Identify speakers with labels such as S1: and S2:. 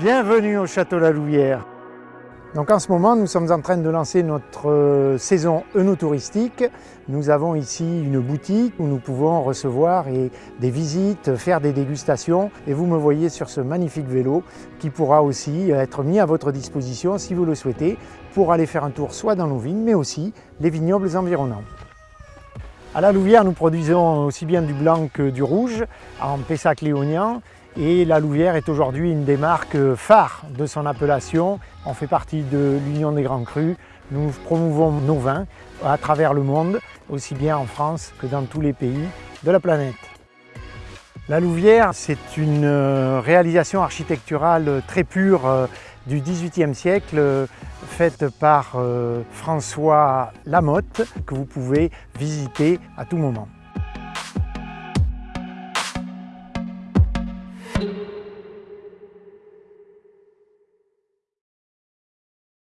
S1: Bienvenue au Château La Louvière. Donc en ce moment, nous sommes en train de lancer notre euh, saison œnotouristique. Nous avons ici une boutique où nous pouvons recevoir des visites, faire des dégustations. Et vous me voyez sur ce magnifique vélo qui pourra aussi être mis à votre disposition si vous le souhaitez pour aller faire un tour soit dans nos vignes, mais aussi les vignobles environnants. À la Louvière, nous produisons aussi bien du blanc que du rouge en Pessac léonien et la Louvière est aujourd'hui une des marques phares de son appellation. On fait partie de l'Union des Grands Crus. Nous promouvons nos vins à travers le monde, aussi bien en France que dans tous les pays de la planète. La Louvière, c'est une euh, réalisation architecturale très pure euh, du XVIIIe siècle, euh, faite par François Lamotte, que vous pouvez visiter à tout moment.